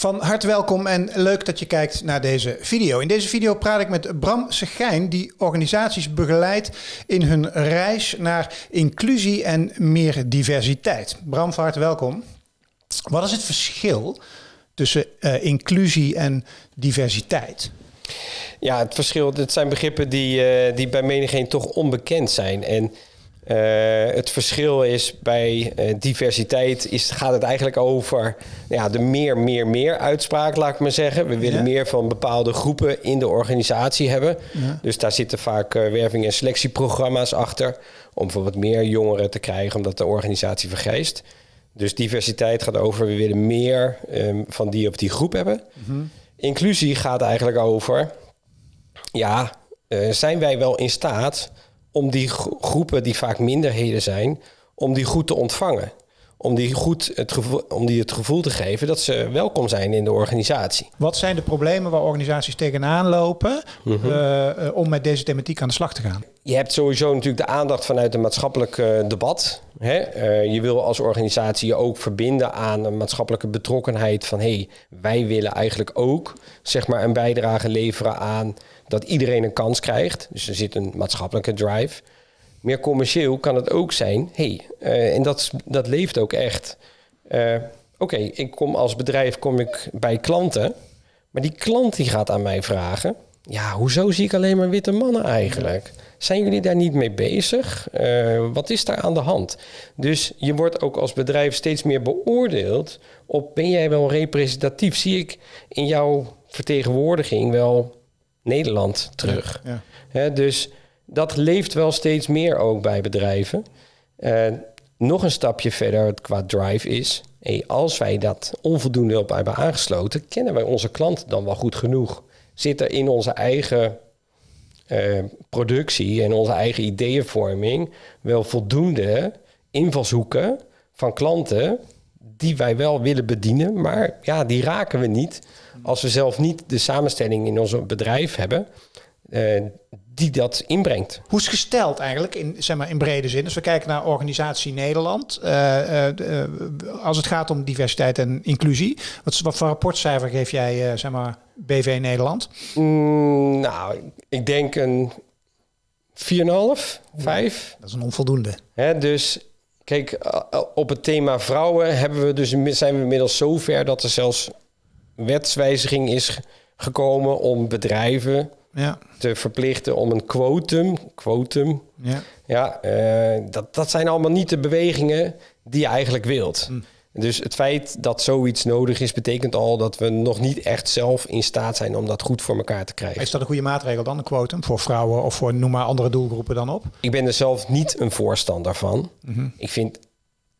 Van harte welkom en leuk dat je kijkt naar deze video. In deze video praat ik met Bram Segijn, die organisaties begeleidt in hun reis naar inclusie en meer diversiteit. Bram, van harte welkom. Wat is het verschil tussen uh, inclusie en diversiteit? Ja, het verschil, het zijn begrippen die, uh, die bij menigeen toch onbekend zijn. En uh, het verschil is bij uh, diversiteit is, gaat het eigenlijk over ja, de meer, meer, meer uitspraak, laat ik maar zeggen. We willen ja. meer van bepaalde groepen in de organisatie hebben. Ja. Dus daar zitten vaak uh, werving- en selectieprogramma's achter. Om bijvoorbeeld meer jongeren te krijgen, omdat de organisatie vergrijst. Dus diversiteit gaat over, we willen meer um, van die of die groep hebben. Mm -hmm. Inclusie gaat eigenlijk over, ja, zijn wij wel in staat om die groepen die vaak minderheden zijn, om die goed te ontvangen. Om die, goed het gevoel, om die het gevoel te geven dat ze welkom zijn in de organisatie. Wat zijn de problemen waar organisaties tegenaan lopen mm -hmm. uh, om met deze thematiek aan de slag te gaan? Je hebt sowieso natuurlijk de aandacht vanuit een maatschappelijk uh, debat. Hè? Uh, je wil als organisatie je ook verbinden aan een maatschappelijke betrokkenheid van hé, hey, wij willen eigenlijk ook zeg maar, een bijdrage leveren aan dat iedereen een kans krijgt. Dus er zit een maatschappelijke drive. Meer commercieel kan het ook zijn, hey, uh, en dat, dat leeft ook echt. Uh, Oké, ik kom als bedrijf kom ik bij klanten, maar die klant die gaat aan mij vragen, ja, hoezo zie ik alleen maar witte mannen eigenlijk? Zijn jullie daar niet mee bezig? Uh, wat is daar aan de hand? Dus je wordt ook als bedrijf steeds meer beoordeeld op ben jij wel representatief? Zie ik in jouw vertegenwoordiging wel Nederland terug. Ja, ja. He, dus dat leeft wel steeds meer ook bij bedrijven. Uh, nog een stapje verder qua drive is... Hey, als wij dat onvoldoende op hebben aangesloten... kennen wij onze klant dan wel goed genoeg? Zit er in onze eigen uh, productie en onze eigen ideeënvorming... wel voldoende invalshoeken van klanten die wij wel willen bedienen, maar ja, die raken we niet als we zelf niet de samenstelling in ons bedrijf hebben uh, die dat inbrengt. Hoe is gesteld eigenlijk in, zeg maar, in brede zin? Als we kijken naar organisatie Nederland, uh, uh, als het gaat om diversiteit en inclusie, wat, wat voor rapportcijfer geef jij, zeg maar, BV Nederland? Mm, nou, ik denk een 4,5, 5. Dat is een onvoldoende. Hè, dus Kijk, op het thema vrouwen hebben we dus, zijn we inmiddels zover dat er zelfs wetswijziging is gekomen om bedrijven ja. te verplichten om een quotum. quotum ja, ja uh, dat, dat zijn allemaal niet de bewegingen die je eigenlijk wilt. Hm. Dus het feit dat zoiets nodig is, betekent al dat we nog niet echt zelf in staat zijn om dat goed voor elkaar te krijgen. Is dat een goede maatregel dan, een quotum voor vrouwen of voor noem maar andere doelgroepen dan op? Ik ben er zelf niet een voorstander van. Mm -hmm. Ik vind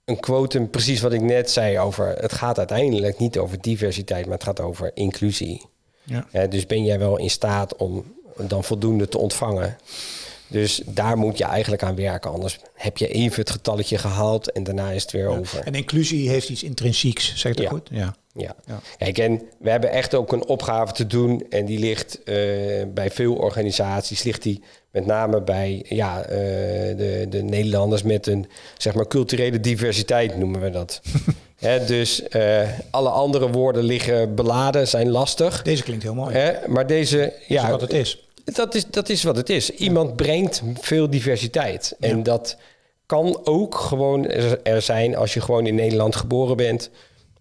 een quotum precies wat ik net zei over. Het gaat uiteindelijk niet over diversiteit, maar het gaat over inclusie. Ja. Ja, dus ben jij wel in staat om dan voldoende te ontvangen? Dus daar moet je eigenlijk aan werken. Anders heb je even het getalletje gehaald en daarna is het weer ja. over. En inclusie heeft iets intrinsieks, zeg ik dat ja. goed? Ja. Ja. ja. Kijk, en we hebben echt ook een opgave te doen. En die ligt uh, bij veel organisaties, ligt die met name bij ja, uh, de, de Nederlanders met een zeg maar culturele diversiteit, noemen we dat. He, dus uh, alle andere woorden liggen beladen, zijn lastig. Deze klinkt heel mooi. He, maar deze, ja, wat het is. Dat is, dat is wat het is. Iemand brengt veel diversiteit. En ja. dat kan ook gewoon er zijn als je gewoon in Nederland geboren bent.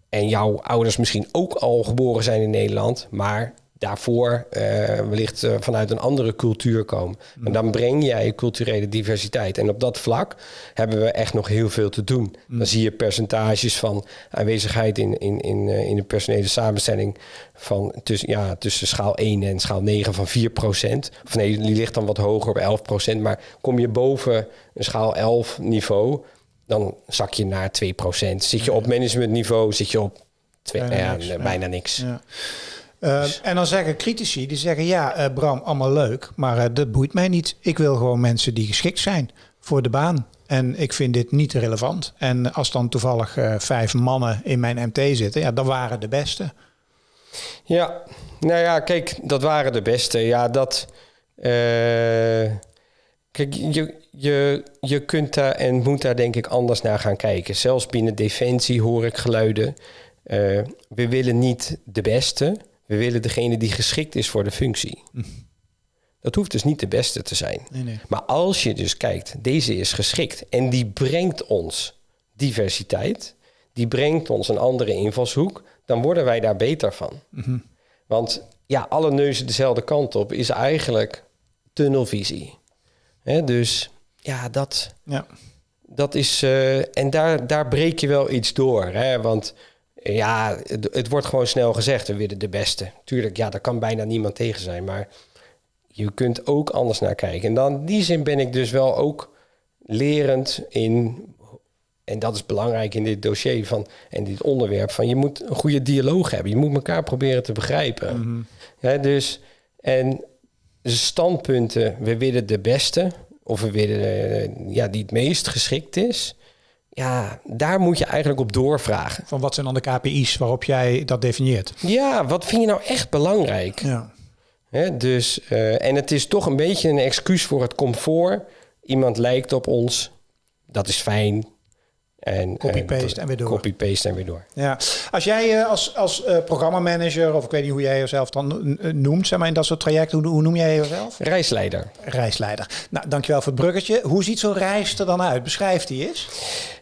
En jouw ouders misschien ook al geboren zijn in Nederland. Maar daarvoor uh, wellicht uh, vanuit een andere cultuur komen. Mm. En dan breng jij culturele diversiteit. En op dat vlak hebben we echt nog heel veel te doen. Mm. Dan zie je percentages van aanwezigheid in, in, in, uh, in de personele samenstelling van tussen, ja, tussen schaal 1 en schaal 9 van 4 procent. Of nee, die ligt dan wat hoger op 11 procent. Maar kom je boven een schaal 11 niveau, dan zak je naar 2 procent. Zit je op managementniveau, zit je op twee, bijna, ja, niks, bijna niks. Ja. Uh, dus. En dan zeggen critici, die zeggen ja, uh, Bram, allemaal leuk, maar uh, dat boeit mij niet. Ik wil gewoon mensen die geschikt zijn voor de baan. En ik vind dit niet relevant. En als dan toevallig vijf mannen in mijn MT zitten, ja, dat waren de beste. Ja, nou ja, kijk, dat waren de beste. Ja, dat. kijk, je, je, je kunt daar en moet daar denk ik anders naar gaan kijken. Zelfs binnen Defensie hoor ik geluiden eh, we willen niet de beste, we willen degene die geschikt is voor de functie. Dat hoeft dus niet de beste te zijn. Nee, nee. Maar als je dus kijkt, deze is geschikt en die brengt ons diversiteit, die brengt ons een andere invalshoek, dan worden wij daar beter van. Want ja, alle neuzen dezelfde kant op is eigenlijk tunnelvisie. Hè, dus ja, dat, Ja. dat is. eh, en daar, daar breek je wel iets door. Hè? Want ja, het, het wordt gewoon snel gezegd: we willen de beste. Tuurlijk, ja, daar kan bijna niemand tegen zijn. Maar je kunt ook anders naar kijken. En dan in die zin ben ik dus wel ook lerend in. En dat is belangrijk in dit dossier van, en dit onderwerp. Van je moet een goede dialoog hebben. Je moet elkaar proberen te begrijpen. Hè, dus, en standpunten, we willen de beste. Of we willen eh, ja, die het meest geschikt is. Ja, daar moet je eigenlijk op doorvragen. Van wat zijn dan de KPI's waarop jij dat definieert? Ja, wat vind je nou echt belangrijk? Ja. Dus, eh, en het is toch een beetje een excuus voor het comfort. Iemand lijkt op ons, dat is fijn. En, Copy-paste en weer door. Copy-paste en weer door. Ja, als jij eh, als, als eh, programmamanager, of ik weet niet hoe jij jezelf dan eh, noemt, zeg maar in dat soort trajecten, hoe, hoe noem jij jezelf? Reisleider. Reisleider. Nou, dankjewel voor het bruggetje. Hoe ziet zo'n reis er dan uit? Beschrijf die eens.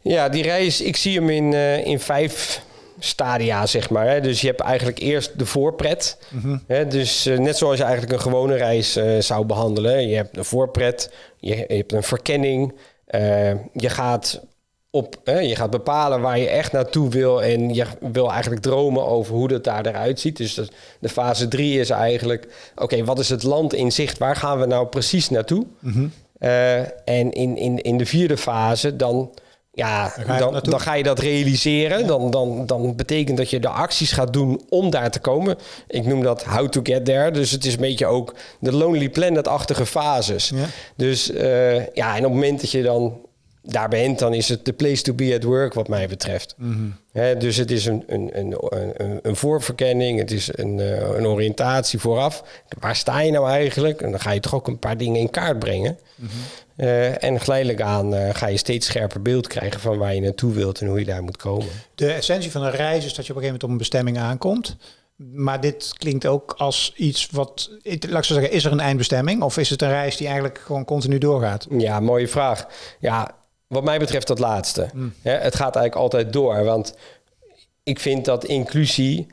Ja, die reis, ik zie hem in, eh, in vijf stadia, zeg maar. Hè. Dus je hebt eigenlijk eerst de voorpret. hè. Dus eh, net zoals je eigenlijk een gewone reis eh, zou behandelen. Je hebt een voorpret, je, je hebt een verkenning. eh, je, gaat op, hè, je gaat bepalen waar je echt naartoe wil. En je wil eigenlijk dromen over hoe dat daar eruit ziet. Dus dat, de fase drie is eigenlijk... Oké, wat is het land in zicht? Waar gaan we nou precies naartoe? Eh, en in, in, in de vierde fase dan, ja, Daar ga je dan, dan ga je dat realiseren. Dan, dan, dan betekent dat je de acties gaat doen om daar te komen. Ik noem dat how to get there. Dus het is een beetje ook de Lonely Planet-achtige fases. Ja. Dus eh, ja, en op het moment dat je dan daar bent, dan is het de place to be at work wat mij betreft. Hè, dus het is een, een, een, een, een voorverkenning, het is een, eh, een oriëntatie vooraf. Waar sta je nou eigenlijk? En dan ga je toch ook een paar dingen in kaart brengen. Eh, en geleidelijk aan eh, ga je steeds scherper beeld krijgen van waar je naartoe wilt en hoe je daar moet komen. De essentie van een reis is dat je op een gegeven moment op een bestemming aankomt. Maar dit klinkt ook als iets wat, ik- laat ik zo zeggen, is er een eindbestemming? Of is het een reis die eigenlijk gewoon continu doorgaat? Ja, mooie vraag. Ja, wat mij betreft dat laatste. Hè, het gaat eigenlijk altijd door. Want ik vind dat inclusie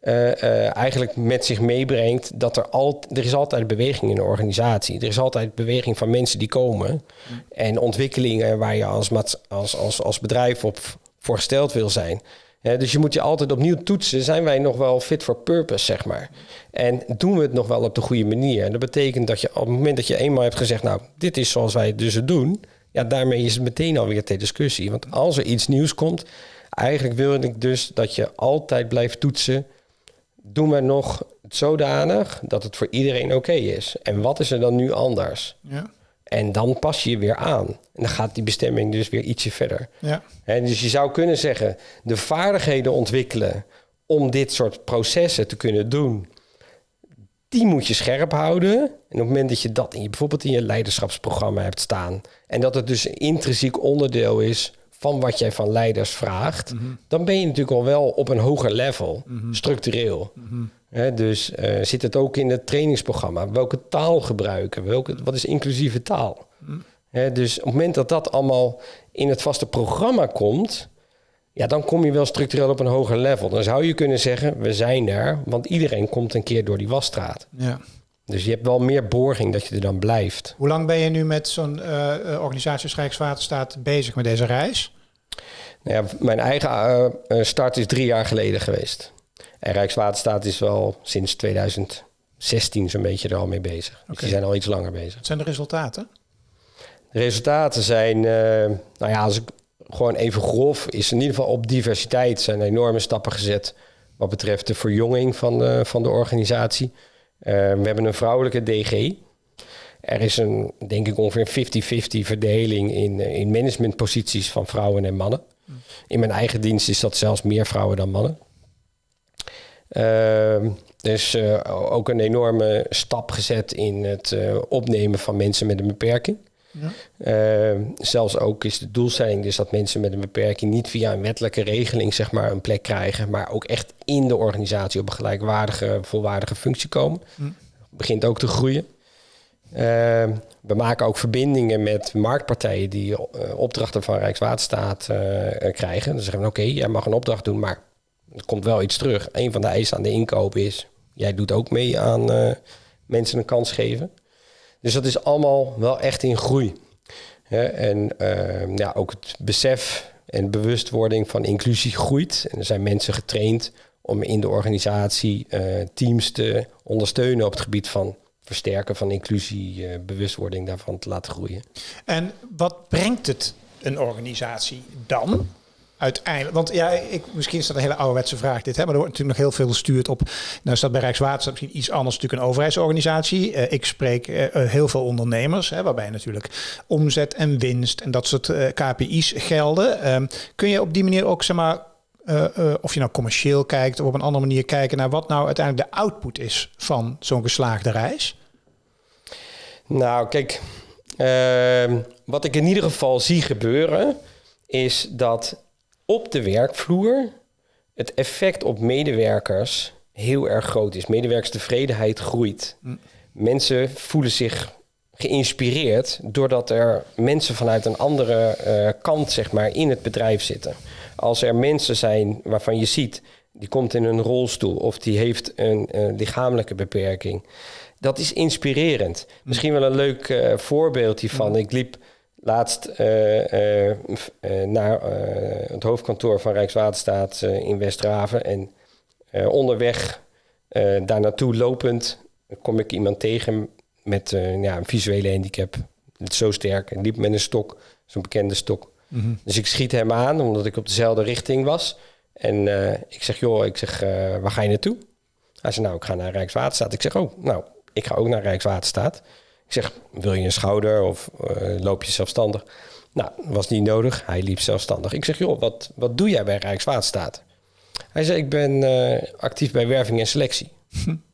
eh, eh, eigenlijk met zich meebrengt dat er altijd er is altijd beweging in een organisatie. Er is altijd beweging van mensen die komen. En ontwikkelingen waar je als, als, als, als bedrijf op voor gesteld wil zijn. Dus je moet je altijd opnieuw toetsen. Zijn wij nog wel fit for purpose, zeg maar? En doen we het nog wel op de goede manier? En dat betekent dat je op het moment dat je eenmaal hebt gezegd... nou, dit is zoals wij het dus het doen... ja, daarmee is het meteen alweer ter discussie. Want als er iets nieuws komt... eigenlijk wil ik dus dat je altijd blijft toetsen... doen we nog zodanig dat het voor iedereen oké is? En wat is er dan nu anders? Ja. En dan pas je je weer aan. En dan gaat die bestemming dus weer ietsje verder. Ja. Hè, dus je zou kunnen zeggen, de vaardigheden ontwikkelen om dit soort processen te kunnen doen, die moet je scherp houden. En op het moment dat je dat in je, bijvoorbeeld in je leiderschapsprogramma hebt staan, en dat het dus een intrinsiek onderdeel is van wat jij van leiders vraagt, dan ben je natuurlijk al wel op een hoger level, structureel. Hè, dus eh, zit het ook in het trainingsprogramma? Welke taal gebruiken? Welke, wat is inclusieve taal? Hè, dus op het moment dat dat allemaal in het vaste programma komt, ja, dan kom je wel structureel op een hoger level. Dan zou je kunnen zeggen, we zijn er, want iedereen komt een keer door die wasstraat. ja. Dus je hebt wel meer borging dat je er dan blijft. Hoe lang ben je nu met zo'n eh, eh, organisatie als Rijkswaterstaat bezig met deze reis? Nou ja, mijn eigen eh, start is drie jaar geleden geweest. En Rijkswaterstaat is wel sinds 2016 zo'n beetje er al mee bezig. Dus Oké. die zijn al iets langer bezig. Wat zijn de resultaten? De resultaten zijn, nou ja, als ik gewoon even grof, is in ieder geval op diversiteit zijn enorme stappen gezet wat betreft de verjonging van de, van de organisatie. Eh, we hebben een vrouwelijke DG. Er is een, denk ik, ongeveer 50-50 verdeling in, eh, in managementposities van vrouwen en mannen. In mijn eigen dienst is dat zelfs meer vrouwen dan mannen. Ehm, dus ook een enorme stap gezet in het opnemen van mensen met een beperking. Uh, zelfs ook is de doelstelling dus dat mensen met een beperking niet via een wettelijke regeling zeg maar een plek krijgen, maar ook echt in de organisatie op een gelijkwaardige, volwaardige functie komen. Begint ook te groeien. Uh, we maken ook verbindingen met marktpartijen die uh, opdrachten van Rijkswaterstaat uh, krijgen. Dan zeggen we, oké, jij mag een opdracht doen, maar er komt wel iets terug. Een van de eisen aan de inkoop is, jij doet ook mee aan uh, mensen een kans geven. Dus dat is allemaal wel echt in groei. en ja, ook het besef en bewustwording van inclusie groeit. En er zijn mensen getraind om in de organisatie teams te ondersteunen op het gebied van versterken van inclusie, uh, bewustwording daarvan te laten groeien. En wat brengt het een organisatie dan? Uiteindelijk, want ja, ik, misschien is dat een hele ouderwetse vraag dit, hè, maar er wordt natuurlijk nog heel veel gestuurd op. Nou, staat bij Rijkswaterstaat misschien iets anders, natuurlijk een overheidsorganisatie. Uh, ik spreek uh, heel veel ondernemers, hè, waarbij natuurlijk omzet en winst en dat soort KPI's gelden. Ehm, kun je op die manier ook, zeg maar, of je nou commercieel kijkt of op een andere manier kijken naar wat nou uiteindelijk de output is van zo'n geslaagde reis? Nou, kijk, uh, wat ik in ieder geval zie gebeuren, is dat op de werkvloer het effect op medewerkers heel erg groot is. Medewerkerstevredenheid groeit. Hm. Mensen voelen zich geïnspireerd doordat er mensen vanuit een andere uh, kant zeg maar, in het bedrijf zitten. Als er mensen zijn waarvan je ziet, die komt in een rolstoel of die heeft een uh, lichamelijke beperking dat is inspirerend. Misschien wel een leuk uh, voorbeeld hiervan. Ik liep laatst uh, uh, naar het hoofdkantoor van Rijkswaterstaat in Westraven. En onderweg daar naartoe lopend kom ik iemand tegen met ja, een visuele handicap. Zo sterk. En liep met een stok, zo'n bekende stok. Mm -hmm. Dus ik schiet hem aan, omdat ik op dezelfde richting was. En ik zeg, joh, ik zeg, waar ga je naartoe? Hij zei, nou, ik ga naar Rijkswaterstaat. Ik zeg, oh, nou, ik ga ook naar Rijkswaterstaat. Ik zeg, wil je een schouder of uh, loop je zelfstandig? Nou, was niet nodig. Hij liep zelfstandig. Ik zeg, joh, wat, wat doe jij bij Rijkswaterstaat? Hij zei, ik ben uh, actief bij werving en selectie.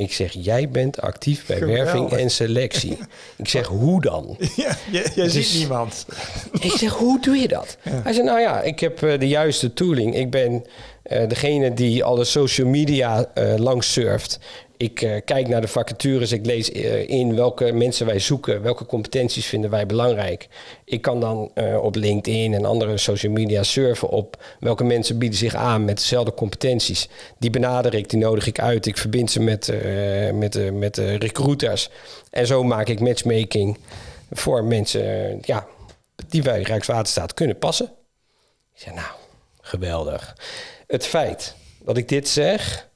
Ik zeg, jij bent actief bij Geweldig. werving en selectie. Ik zeg, hoe dan? Ja, jij dus, ziet niemand. Ik zeg, hoe doe je dat? Ja. Hij zei, nou ja, ik heb uh, de juiste tooling. Ik ben uh, degene die alle social media uh, langs surft. Ik uh, kijk naar de vacatures, ik lees uh, in welke mensen wij zoeken, welke competenties vinden wij belangrijk. Ik kan dan uh, op LinkedIn en andere social media surfen op welke mensen bieden zich aan met dezelfde competenties. Die benader ik, die nodig ik uit, ik verbind ze met, met, met recruiters. En zo maak ik matchmaking voor mensen ja, die bij Rijkswaterstaat kunnen passen. Ik zeg nou, geweldig. Het feit dat ik dit zeg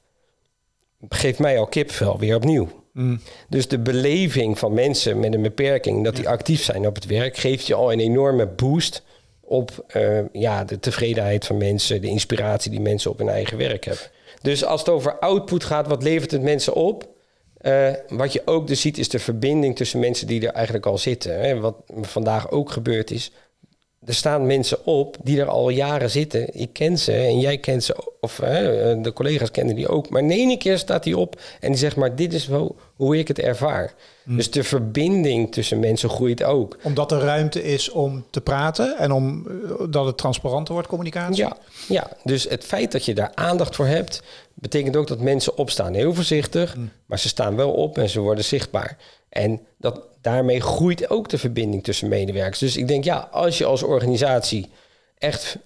geeft mij al kipvel weer opnieuw. Mm. Dus de beleving van mensen met een beperking, dat die actief zijn op het werk, geeft je al een enorme boost op uh, ja, de tevredenheid van mensen, de inspiratie die mensen op hun eigen werk hebben. Dus als het over output gaat, wat levert het mensen op? Uh, wat je ook dus ziet, is de verbinding tussen mensen die er eigenlijk al zitten. Hè? Wat vandaag ook gebeurd is, er staan mensen op die er al jaren zitten. Ik ken ze en jij kent ze, of hè, de collega's kennen die ook. Maar in één keer staat die op en die zegt maar, dit is wel hoe ik het ervaar. Hmm. Dus de verbinding tussen mensen groeit ook. Omdat er ruimte is om te praten en om eh, dat het transparanter wordt, communicatie? Ja, ja, dus het feit dat je daar aandacht voor hebt, betekent ook dat mensen opstaan. Heel voorzichtig, hmm. maar ze staan wel op en ze worden zichtbaar. En dat, daarmee groeit ook de verbinding tussen medewerkers. Dus ik denk, ja, als je als organisatie echt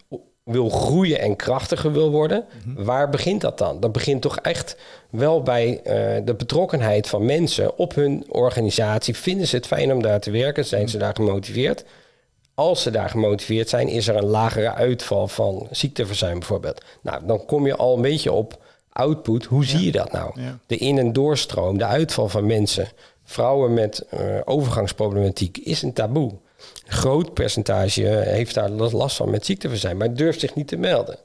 wil groeien en krachtiger wil worden, mhm. waar begint dat dan? Dat begint toch echt wel bij uh, de betrokkenheid van mensen op hun organisatie. Vinden ze het fijn om daar te werken? Zijn ze daar gemotiveerd? Als ze daar gemotiveerd zijn, is er een lagere uitval van ziekteverzuim bijvoorbeeld. Nou, dan kom je al een beetje op output. Hoe zie je dat nou? De in- en doorstroom, de uitval van mensen vrouwen met uh, overgangsproblematiek is een taboe. Een groot percentage heeft daar last van met ziekteverzuim, maar durft zich niet te melden.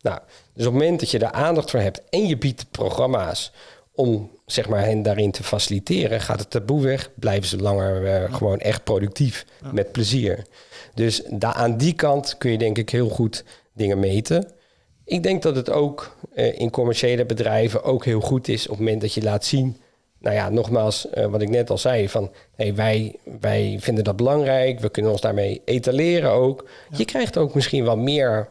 Nou, dus op het moment dat je daar aandacht voor hebt en je biedt programma's om zeg maar, hen daarin te faciliteren, gaat het taboe weg, blijven ze langer uh, gewoon echt productief, met plezier. Dus daar, aan die kant kun je denk ik heel goed dingen meten. Ik denk dat het ook uh, in commerciële bedrijven ook heel goed is op het moment dat je laat zien nou ja, nogmaals, uh, wat ik net al zei, van hey, wij, wij vinden dat belangrijk, we kunnen ons daarmee etaleren ook. Je krijgt ook misschien wel meer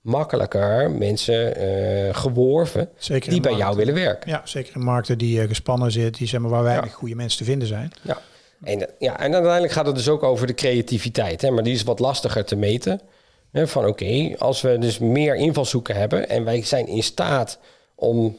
makkelijker mensen uh, geworven zeker die bij jou willen werken. Ja, zeker in markten die uh, gespannen zitten, die zeg maar waar weinig goede mensen te vinden zijn. Ja. En, ja, en uiteindelijk gaat het dus ook over de creativiteit, hè, maar die is wat lastiger te meten. Hè, van oké, als we dus meer invalshoeken hebben en wij zijn in staat om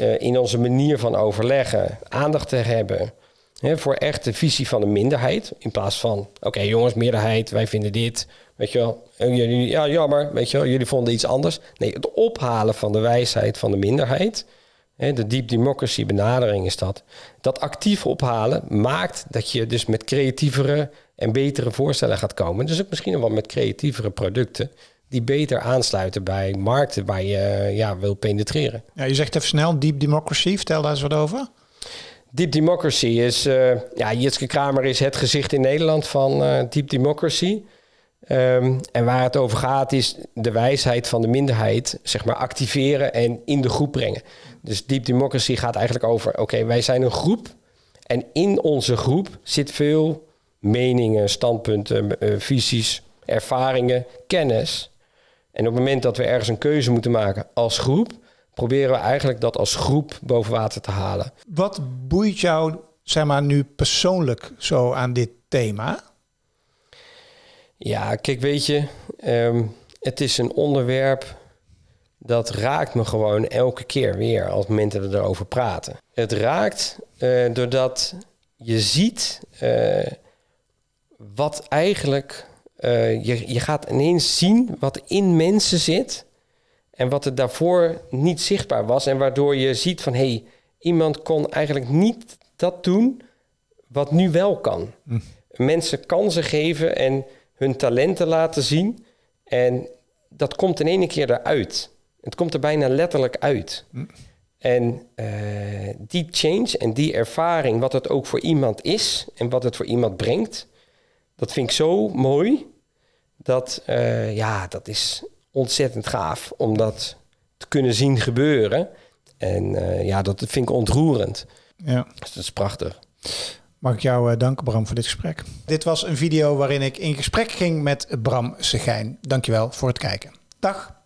uh, in onze manier van overleggen aandacht te hebben hè, voor echt de visie van de minderheid, in plaats van oké jongens, meerderheid, wij vinden dit, weet je wel, jullie, ja jammer, weet je wel, jullie vonden iets anders. Nee, het ophalen van de wijsheid van de minderheid de deep democracy benadering is dat. Dat actief ophalen maakt dat je dus met creatievere en betere voorstellen gaat komen. Dus ook misschien wel met creatievere producten die beter aansluiten bij markten waar je ja, wil penetreren. Ja, je zegt even snel, deep democracy, vertel daar eens wat over. Deep Democracy is, uh, ja, Jitske Kramer is het gezicht in Nederland van uh, Deep Democracy. Um, en waar het over gaat is de wijsheid van de minderheid, zeg maar, activeren en in de groep brengen. Dus Deep Democracy gaat eigenlijk over, oké, wij zijn een groep en in onze groep zit veel meningen, standpunten, uh, visies, ervaringen, kennis. En op het moment dat we ergens een keuze moeten maken als groep, proberen we eigenlijk dat als groep boven water te halen. Wat boeit jou, zeg maar, nu persoonlijk zo aan dit thema? Ja, kijk, weet je, um, het is een onderwerp dat raakt me gewoon elke keer weer als momenten we erover praten. Het raakt uh, doordat je ziet uh, wat eigenlijk. Uh, je, je gaat ineens zien wat in mensen zit. En wat er daarvoor niet zichtbaar was. En waardoor je ziet van hé, hey, iemand kon eigenlijk niet dat doen wat nu wel kan. Hm. Mensen kansen geven en hun talenten laten zien. En dat komt in één keer eruit. Het komt er bijna letterlijk uit. Hm. En uh, die change en die ervaring, wat het ook voor iemand is en wat het voor iemand brengt, dat vind ik zo mooi. Dat, uh, ja, dat is ontzettend gaaf om dat te kunnen zien gebeuren. En uh, ja, dat vind ik ontroerend. Ja. Dus dat is prachtig. Mag ik jou danken, Bram, voor dit gesprek. Dit was een video waarin ik in gesprek ging met Bram Segijn. Dankjewel voor het kijken. Dag.